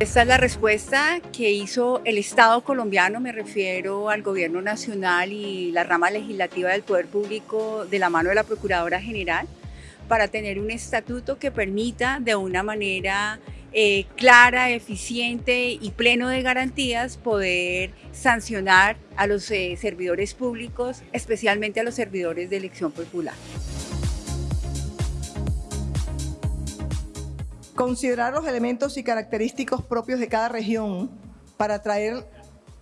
Esta es la respuesta que hizo el Estado colombiano, me refiero al gobierno nacional y la rama legislativa del Poder Público de la mano de la Procuradora General, para tener un estatuto que permita de una manera eh, clara, eficiente y pleno de garantías poder sancionar a los eh, servidores públicos, especialmente a los servidores de elección popular. Considerar los elementos y característicos propios de cada región para traer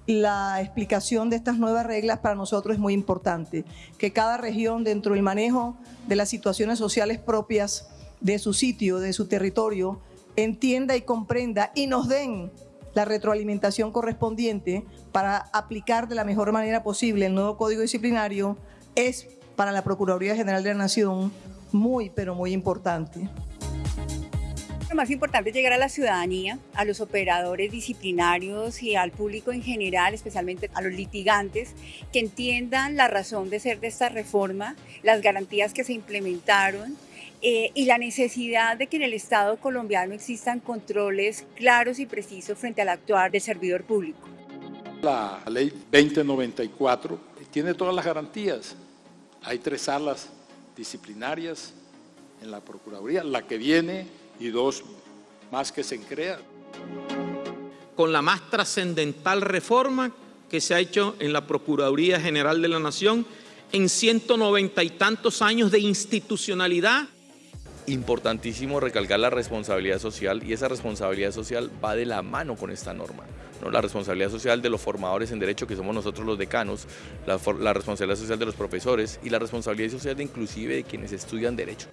la explicación de estas nuevas reglas para nosotros es muy importante. Que cada región dentro del manejo de las situaciones sociales propias de su sitio, de su territorio, entienda y comprenda y nos den la retroalimentación correspondiente para aplicar de la mejor manera posible el nuevo Código Disciplinario es para la Procuraduría General de la Nación muy, pero muy importante. Más importante es llegar a la ciudadanía, a los operadores disciplinarios y al público en general, especialmente a los litigantes, que entiendan la razón de ser de esta reforma, las garantías que se implementaron eh, y la necesidad de que en el Estado colombiano existan controles claros y precisos frente al actuar del servidor público. La ley 2094 tiene todas las garantías. Hay tres salas disciplinarias en la Procuraduría, la que viene y dos más que se crean. Con la más trascendental reforma que se ha hecho en la Procuraduría General de la Nación en 190 y tantos años de institucionalidad. Importantísimo recalcar la responsabilidad social y esa responsabilidad social va de la mano con esta norma. ¿no? La responsabilidad social de los formadores en derecho, que somos nosotros los decanos, la, la responsabilidad social de los profesores y la responsabilidad social de inclusive de quienes estudian derecho.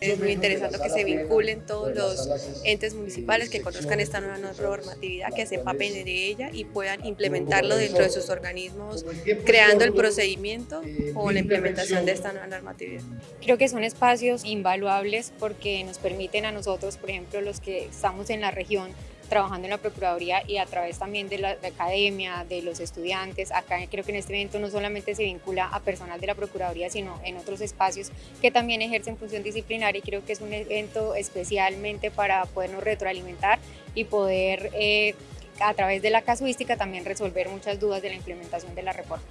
Es muy interesante que se vinculen todos los entes municipales, que conozcan esta nueva normatividad, que se empapen de ella y puedan implementarlo dentro de sus organismos, creando el procedimiento o la implementación de esta nueva normatividad. Creo que son espacios invaluables porque nos permiten a nosotros, por ejemplo, los que estamos en la región, trabajando en la Procuraduría y a través también de la, academia, de los estudiantes. Acá creo que en este evento no solamente se vincula a personal de la Procuraduría, sino en otros espacios que también ejercen función disciplinaria y creo que es un evento especialmente para podernos retroalimentar y poder eh, a través de la casuística también resolver muchas dudas de la implementación de la reforma.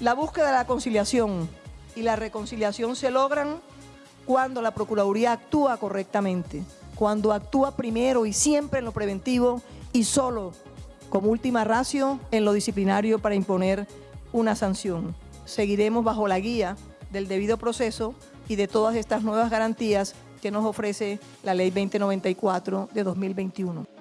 La búsqueda de la conciliación y la reconciliación se logran cuando la Procuraduría actúa correctamente cuando actúa primero y siempre en lo preventivo y solo como última ratio en lo disciplinario para imponer una sanción. Seguiremos bajo la guía del debido proceso y de todas estas nuevas garantías que nos ofrece la Ley 2094 de 2021.